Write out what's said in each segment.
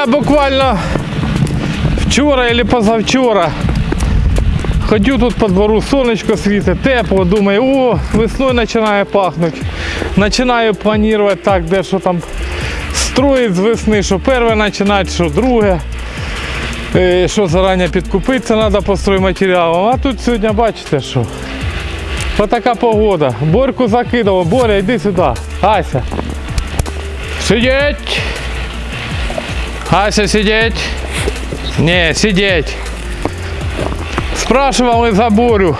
Я буквально вчора или позавчора ходю тут по двору, сонечко світить, тепло, думаю, о, весною починає пахнути. Починаю планувати так, де що там строїть з весни, що перше починати, що друге. Е, Що зарані підкупитися треба по стройматеріалам. А тут сьогодні бачите що. Отака погода. Борьку закидало. Боря, йди сюди. Ася. Сидіть. Ася, сидеть. Не, сидеть. Спрашивал за Борю.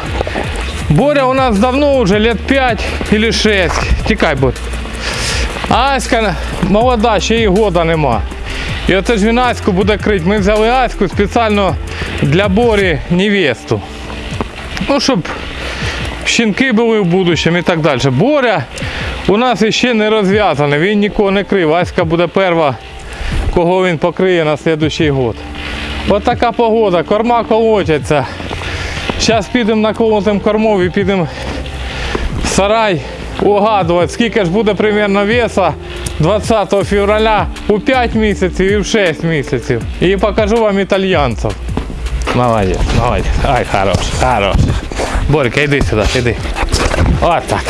Боря у нас давно уже, лет 5 или 6. Тікай, Борь. Аська молода, ще й года нема. І оце ж він Аську буде крити. Ми взяли Аську спеціально для Борі невесту. Ну, щоб щінки були в будущому і так далі. Боря у нас ще не розв'язаний, він нікого не крив. Аська буде перша кого він покриє на наступний год. От така погода, корма колотяться. Зараз підемо наколотим кормов і підемо в сарай угадувати, скільки ж буде примерно веса 20 февраля у 5 місяців і в 6 місяців. І покажу вам італьянців. Молодець, молодець. Ай, хорош, хорош. Борька, йди сюди, йди. От так.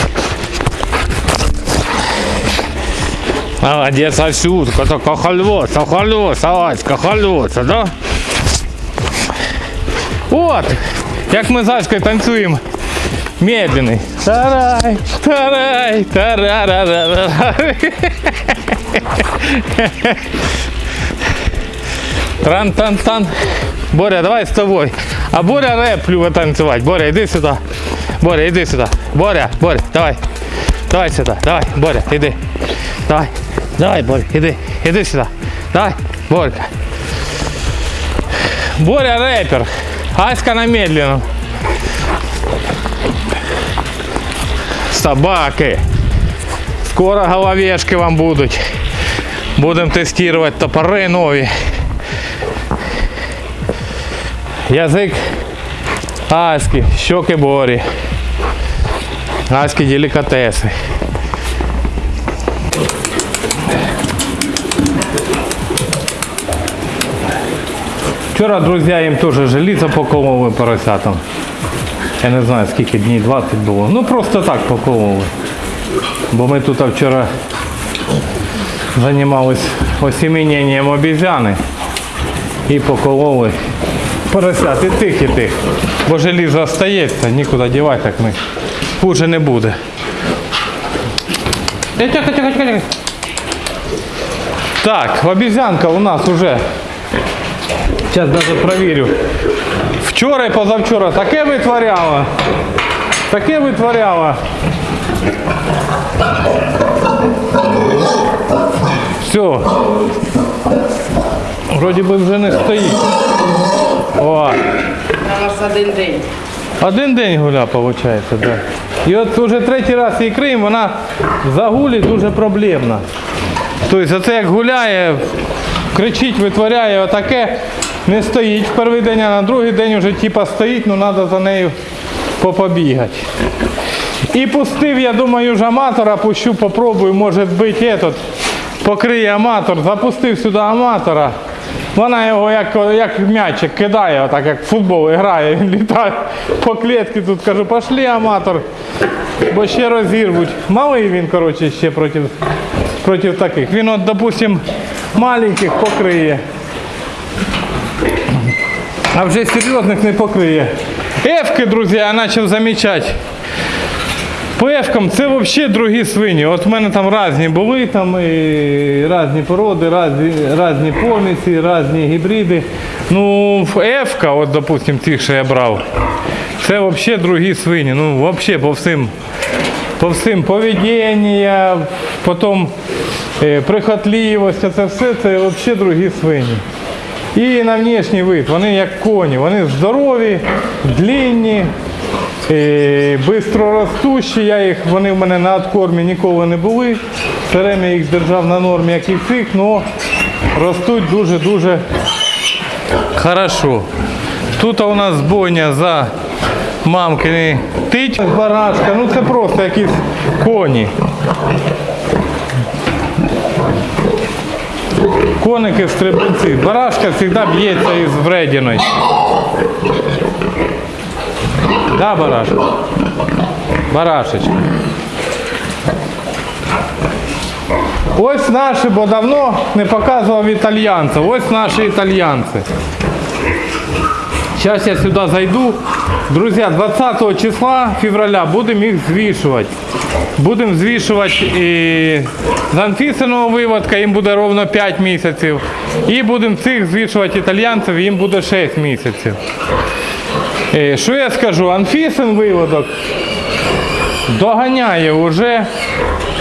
Молодец, Асютка, така хальвоса, хальвоса, Аська, хальвоса, да? От, як ми з Аською танцюємо. Медленний. Тарай, тарай, тарарарарарай. Тран-тан-тан. Боря, давай з тобою. А Боря рэп любить танцювати. Боря, іди сюди. Боря, іди сюди. Боря, Боря, давай. Давай сюди, давай, Боря, іди. Давай, Давай, Боря, іди, іди сюди. Давай, Борька. Боря рэпер. Аська на медленном. Собаки. Скоро головешки вам будуть. Будемо тестувати топори нові. Язик Аськи, щоки Борі. Аськи делікатеси. Вчора, друзі, їм теж желізо покололи поросятам. Я не знаю скільки днів 20 було. Ну просто так покололи. Бо ми тут вчора займалися осіміненням обізяни і покололи поросят. І тих, і тих. Бо желізо остається, нікуди дівати, так ми хуже не буде. Тихо, тихо, тихо, тихо. Так, обезьянка у нас уже Зараз навіть провірю. Вчора і позавчора таке витворяла. Таке витворяла. Все. Вроді би вже не стоїть. О, У нас один день. один день гуля, виходить, да. І от вже третій раз її криємо, вона загулі дуже проблемна. Тобто оце як гуляє, кричить, витворяє отаке, не стоїть в перший день, а на другий день вже типа стоїть, ну треба за нею попобігати. І пустив, я думаю, ж аматора, пущу, попробую, може бути этот, покриє аматор, запустив сюди аматора. Вона його як, як м'ячик кидає, отак як в футбол грає, він літає по клітці, тут кажу, пошли аматор, бо ще розірвуть. Малий він, коротше, ще проти, проти таких. Він от, допустим, маленьких покриє. А вже серйозних не покриє. Ефки, друзі, я почав замічати. По ефкам це взагалі другі свині. От в мене там різні були, там і різні породи, різні, різні помісі, різні гібриди. Ну, ефка, от, допустим, ті, що я брав, це взагалі другі свині. Ну, взагалі по всім по всім поведіння, потім е, прихотливість, це все це взагалі другі свині. І на внешній вид, вони як коні, вони здорові, длинні, е, бистро ростущі. Я їх, вони в мене на откормі ніколи не були. Все время їх держав на нормі, як і цих, але ростуть дуже-дуже хорошо. Тут у нас бойня за мамкини тить, барашка, ну це просто якісь коні. Коники стрибунці. Барашка завжди б'ється із вредіною. Да, барашка? Барашечка. Ось наші, бо давно не показував італьянців. Ось наші італьянці. Сейчас я сюда зайду. Друзья, 20 числа февраля будем их взвішувати. Будемо звішувати і з Анфісиного виводка, їм буде ровно 5 місяців. І будемо цих звішувати італьянців, їм буде 6 місяців. Е, Що я скажу? Анфісин виводок доганяє вже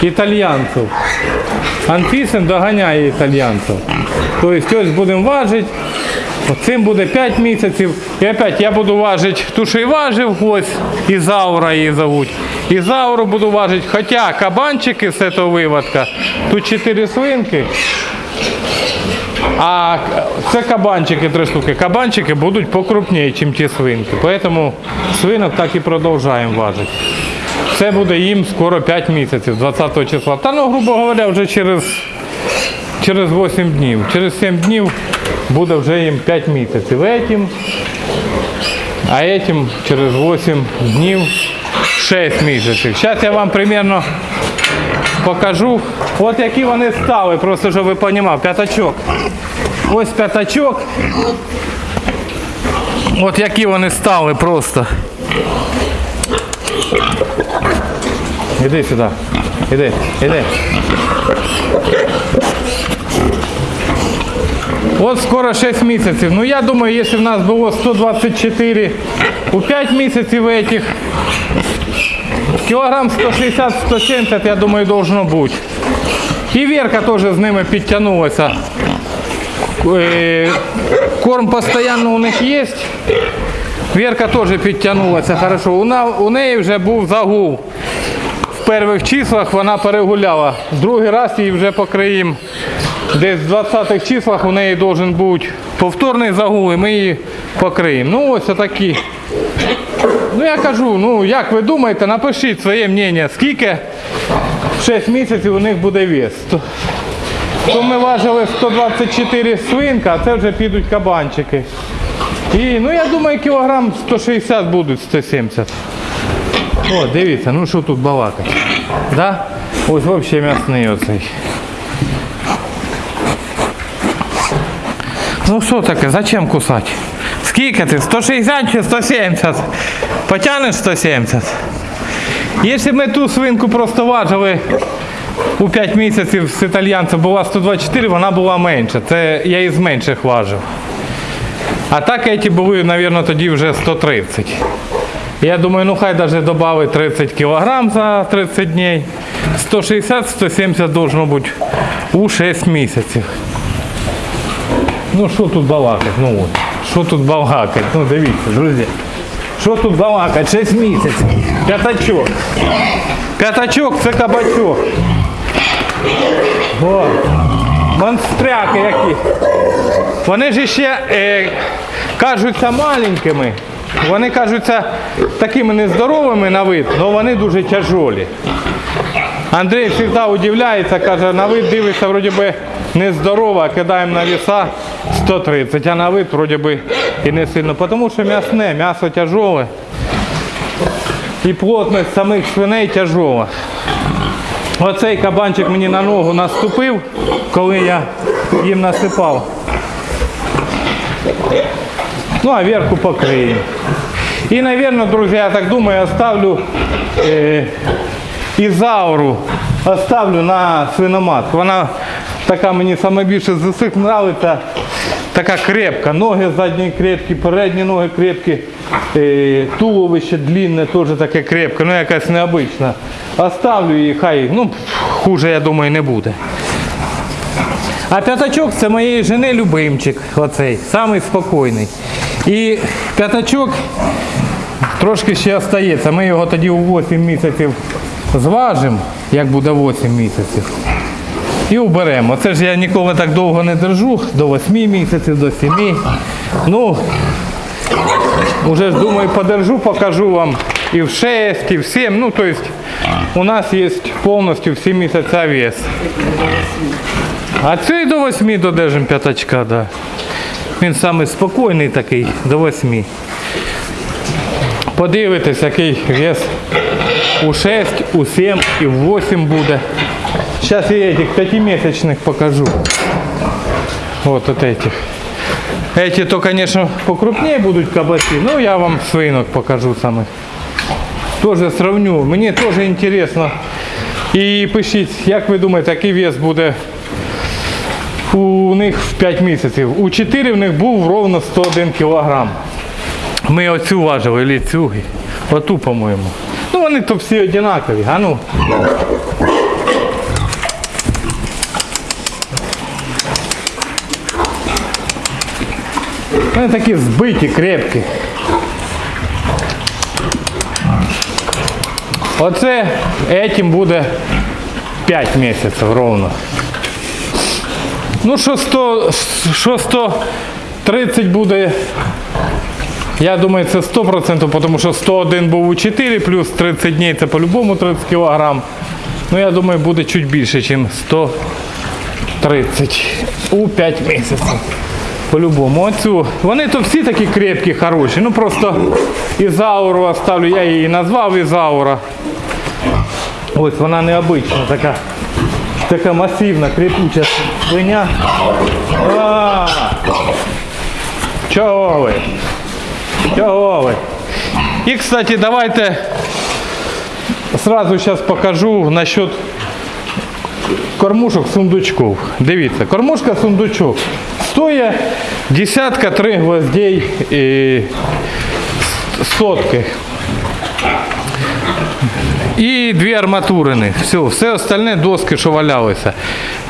італьянців. Анфісин доганяє італьянців. Тобто ось будемо важити. Цим буде 5 місяців. І опять я буду важити ту, що і важив, ось Ізаура її зовуть. Ізауру буду важити. Хоча кабанчики з цього виводка, тут 4 свинки. А це кабанчики, три штуки. Кабанчики будуть покрупніше, ніж ті свинки. Тому свинок так і продовжуємо важити. Це буде їм скоро 5 місяців, 20 числа. Та ну, грубо говоря, вже через, через 8 днів. Через 7 днів буде вже їм 5 місяців. Етім, а етім через 8 днів 6 місяців. Зараз я вам примерно покажу, от які вони стали, просто щоб ви розуміли, п'ятачок. Ось п'ятачок. От які вони стали просто. Іди сюди. Іди, іди. От скоро 6 місяців. Ну я думаю, якщо в нас було 124 у 5 місяців этих, кілограм 160-170, я думаю, должно бути. І Верка теж з ними підтягнулася. Е, Корм постійно у них є. Верка теж підтягнулася хорошо. У, неї вже був загул. В перших числах вона перегуляла. Другий раз її вже покриємо. Десь в 20-х числах у неї должен бути повторний загул, і ми її покриємо. Ну ось отакі. Ну я кажу, ну як ви думаєте, напишіть своє мнення, скільки в 6 місяців у них буде вес. То, то ми важили 124 свинка, а це вже підуть кабанчики. І ну я думаю, кілограм 160 будуть, 170. О, дивіться, ну що тут балакати. Да? Ось взагалі м'ясний оцей. Ну що таке, зачем кусати? Скільки ти? 160 чи 170? Потягнеш 170? Якщо б ми ту свинку просто важили у 5 місяців з італьянцем була 124, вона була менша. Це я із менших важив. А так ці були, мабуть, тоді вже 130. Я думаю, ну хай даже добавить 30 кілограм за 30 днів. 160-170 должно бути у 6 місяців. Ну що тут балакать? Ну от. Що тут балакать? Ну дивіться, друзі. Що тут балакать? 6 місяців. П'ятачок. П'ятачок це кабачок. О, монстряки які. Вони ж ще е, кажуться маленькими. Вони кажуться такими нездоровими на вид, але вони дуже тяжолі. Андрій завжди удивляється, каже, на вид дивиться, вроді би нездорово, кидаємо на веса 130, а на вид вроді би і не сильно. Тому що м'ясне, м'ясо тяжоле. І плотність самих свиней тяжола. Оцей кабанчик мені на ногу наступив, коли я їм насипав. Ну, а верху покриємо. І, мабуть, друзі, я так думаю, оставлю е, Ізауру оставлю на свиноматку. Вона така мені найбільше з усіх подобається. така крепка. Ноги задні крепкі, передні ноги крепкі, е, туловище длинне, теж таке крепке, ну якась необична. Оставлю її, хай, ну, хуже, я думаю, не буде. А п'ятачок це моєї жени любимчик, оцей, самий спокійний. І п'ятачок трошки ще остається. Ми його тоді у 8 місяців зважимо, як буде 8 місяців. І уберемо. Це ж я ніколи так довго не держу, до 8 місяців, до 7. Ну, вже ж думаю, подержу, покажу вам і в 6, і в 7. Ну, то есть у нас є повністю всі місяця вес. А цей до 8 додержим п'ятачка, да. Він самий спокійний такий, до 8. Подивитесь, який вес у 6, у 7 і в 8 буде. Сейчас я этих пятимесячных покажу. Вот от этих. Эти то, конечно, покрупнее будут кабаки, но я вам свинок покажу самих. Тоже сравню. Мені теж інтересно. І пишіть, як ви думаєте, який вес буде у них в 5 місяців. У 4 в них був ровно 101 кг. Ми оцю важили, или цю, оту, по-моєму. Вони то всі однакові, а ну. Вони такі збиті, крепкі. Оце этим буде 5 місяців ровно. Ну, що 100, що 130 буде, я думаю, це 100%, тому що 101 був у 4, плюс 30 днів це по-любому 30 кг. Ну, я думаю, буде чуть більше, ніж 130 у 5 місяців. По-любому. Оцю. Вони то всі такі крепкі, хороші. Ну просто Ізауру оставлю, я її назвав Ізаура. Ось вона необична, така, така масивна, крепуча свиня. А, ви? Чого ви? І, кстати, давайте сразу зараз покажу насчет кормушок сундучков. Дивіться, кормушка сундучок. Стоїть десятка три гвоздей і сотки. І дві арматурини. Все, все остальне доски, що валялися.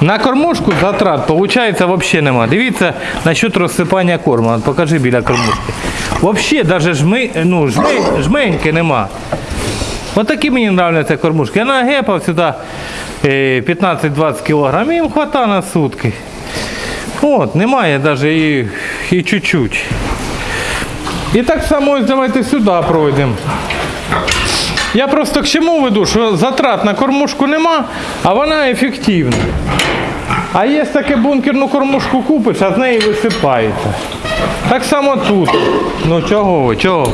На кормушку затрат, виходить, взагалі нема. Дивіться насчет розсипання корму. Покажи біля кормушки. Взагалі, навіть жми, ну, жми, жменьки нема. Ось такі мені подобаються кормушки. Я нагепав сюди е, 15-20 кг, їм вистачає на сутки. От, немає навіть і, і чуть-чуть. І так само давайте сюди пройдемо. Я просто к чому веду, що затрат на кормушку нема, а вона ефективна. А є таке бункерну кормушку купиш, а з неї висипається. Так само тут. Ну чого ви, чого?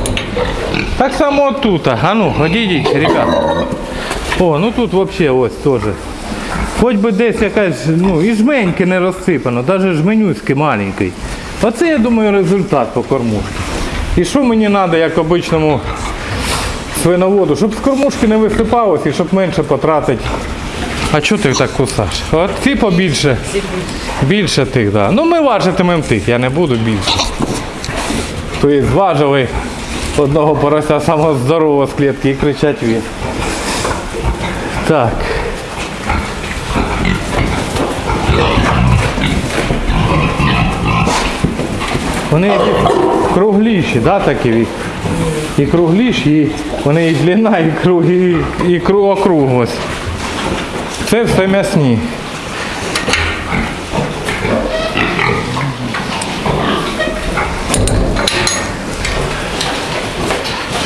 Так само тут. А ну, ходіть, ребята. О, ну тут взагалі ось теж. Хоч би десь якась, ну, і жменьки не розсипано, навіть жменюський маленький. Оце, я думаю, результат по кормушці. І що мені треба, як обичному свиноводу, щоб з кормушки не висипалось і щоб менше потратити. А чого ти так кусаш? От ці побільше. Більше тих, да. Ну ми важитимемо тих, я не буду більше. Тобто зважили одного порося самого здорового з клітки і кричать він. Так. Вони кругліші, да, такі і кругліші, і вони і длина, і круг, і, і кру- округлость. Це все м'ясні.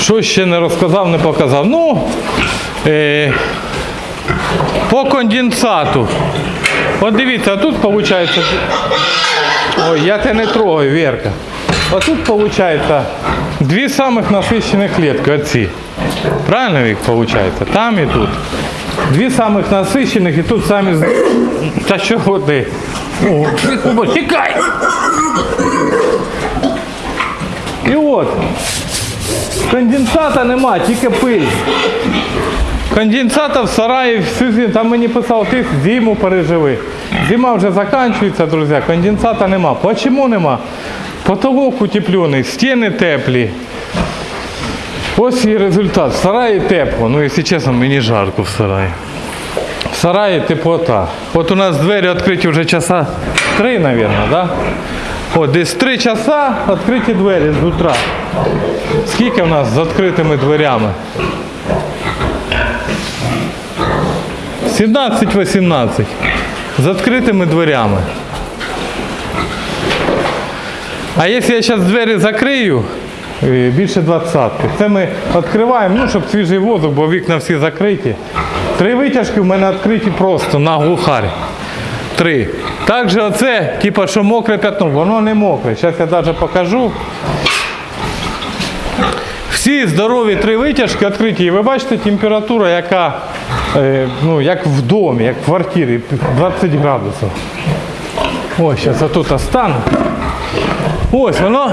Що ще не розказав, не показав. Ну, е, по конденсату. От дивіться, тут виходить. Ой, я тебе не трогаю, Верка. А тут виходить дві самих насичених клітки, оці. Правильно їх виходить? Там і тут. Дві самих насичених і тут самі. Та чого ти? О, тікай! І от, конденсата нема, тільки пиль. Конденсата в сараї, всю зиму, там мені писав, ти зиму переживи. Зима вже закінчується, друзі, конденсата нема. Почему нема? Потолок утеплений, стіни теплі. Ось і результат. В сараї тепло. Ну, якщо чесно, мені жарко в сараї. В сараї теплота. От у нас двері відкриті вже часа три, мабуть, да? От десь три часа відкриті двері з утра. Скільки в нас з відкритими дверями? 17-18. З відкритими дверями. А якщо я зараз двері закрию, більше 20. Це ми відкриваємо, ну, щоб свіжий воздух, бо вікна всі закриті. Три витяжки в мене відкриті просто на глухарь. Три. Також оце, типу, що мокре п'ятно, воно не мокре. Зараз я навіть покажу. Всі здорові три витяжки відкриті. І ви бачите температура, яка е, ну, як в домі, як в квартирі, 20 градусів. Ось, зараз отут остану. Ось воно,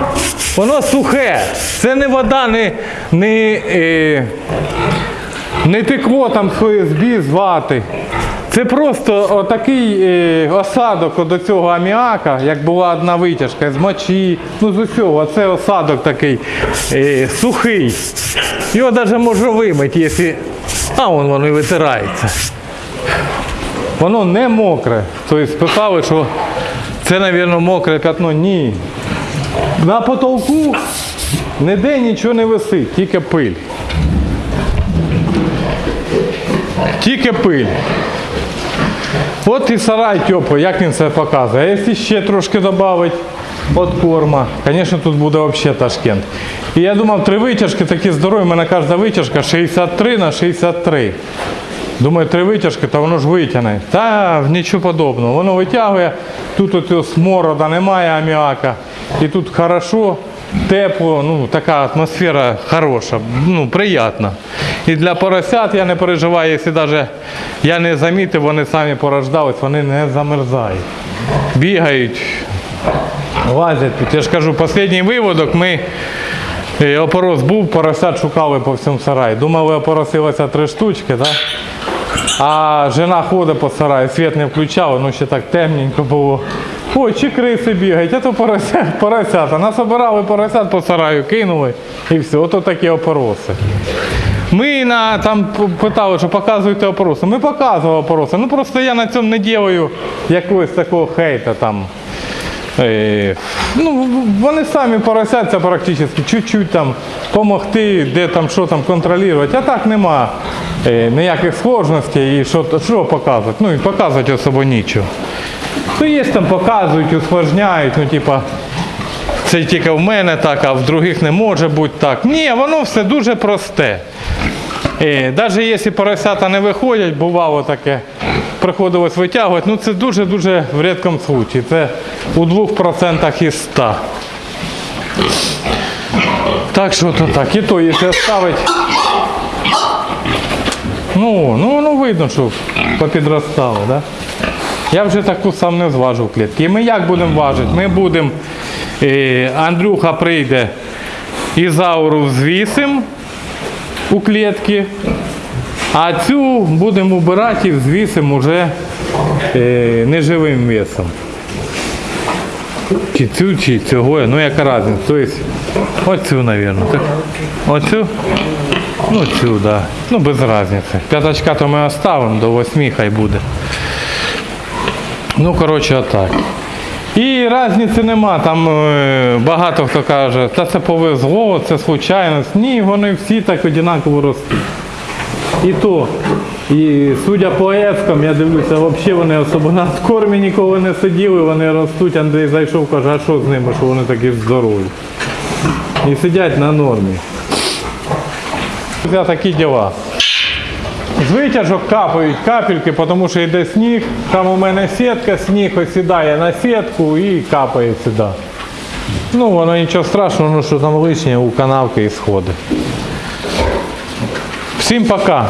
воно сухе. Це не вода, не, не, е, не текло там з ОСБ з вати. Це просто отакий е, осадок до цього аміака, як була одна витяжка з мочі, ну з усього. Це осадок такий е, сухий. Його навіть можна вимити, якщо. А вон воно і витирається. Воно не мокре. Тобто спитали, що це, мабуть, мокре п'ятно. Ні. На потолку ніде нічого не висить, тільки пиль. Тільки пиль. От і сарай теплий, як він це показує. А якщо ще трошки додати від корма, звісно, тут буде взагалі Ташкент. І я думав, три витяжки такі здорові, у мене кожна витяжка 63 на 63. Думаю, три витяжки, то воно ж витягне. Та нічого подобного. Воно витягує, тут оцього сморода немає аміака. І тут хорошо, тепло, ну така атмосфера хороша, ну приємна. І для поросят я не переживаю, якщо навіть я не замітив, вони самі порождались, вони не замерзають. Бігають, лазять. Я ж кажу, останній виводок ми е, опорос був, поросят шукали по всьому сараї. Думали, опоросилося три штучки, так? А жена ходить по сараю, світ не включала, ну ще так темненько було. Ой, чи криси бігають, а то порося, поросята. Насобирали поросят по сараю, кинули і все, ото такі опороси. Ми на, там питали, що показуєте опороси. Ми показували опороси. Ну просто я на цьому не ділаю якогось такого хейта там. Е, ну, вони самі поросяться практично, чуть-чуть там допомогти, де там що там контролювати. А так нема е, ніяких сложностей і що, що показувати. Ну і показувати особо нічого. То є там показують, усложняють, ну типа. Це тільки в мене так, а в других не може бути так. Ні, воно все дуже просте. Е, Навіть якщо поросята не виходять, бувало таке, приходилось витягувати, ну це дуже-дуже в рідкому случаї. Це у 2% із 100. Так що то так. І то, якщо ставити. Ну, ну, ну видно, що попідростало, да? Я вже таку сам не зважу клітки. І ми як будемо важити? Ми будемо, е, Андрюха прийде ізауру звісим у клітки, а цю будемо убирати і взвісимо вже е, неживим весом. Чи цю, чи цього, ну яка різниця. Тобто, оцю, мабуть. Так? Оцю? Ну цю, так. Да. Ну без різниці. П'ятачка то ми оставимо, до восьми хай буде. Ну, коротше, отак. І різниці нема. Там е, багато хто каже, та це повезло, це случайність. Ні, вони всі так однаково ростуть. І то, і судя по ескам, я дивлюся, взагалі вони особо на кормі ніколи не сиділи, вони ростуть. Андрій зайшов, каже, а що з ними, що вони такі здорові. І сидять на нормі. Це такі діла. З витяжок капають капельки, тому що йде сніг. Там у мене сітка, сніг осідає на сітку і капає сюди. Ну, воно нічого страшного, ну що там лишнє у канавки і сходи. Всім пока.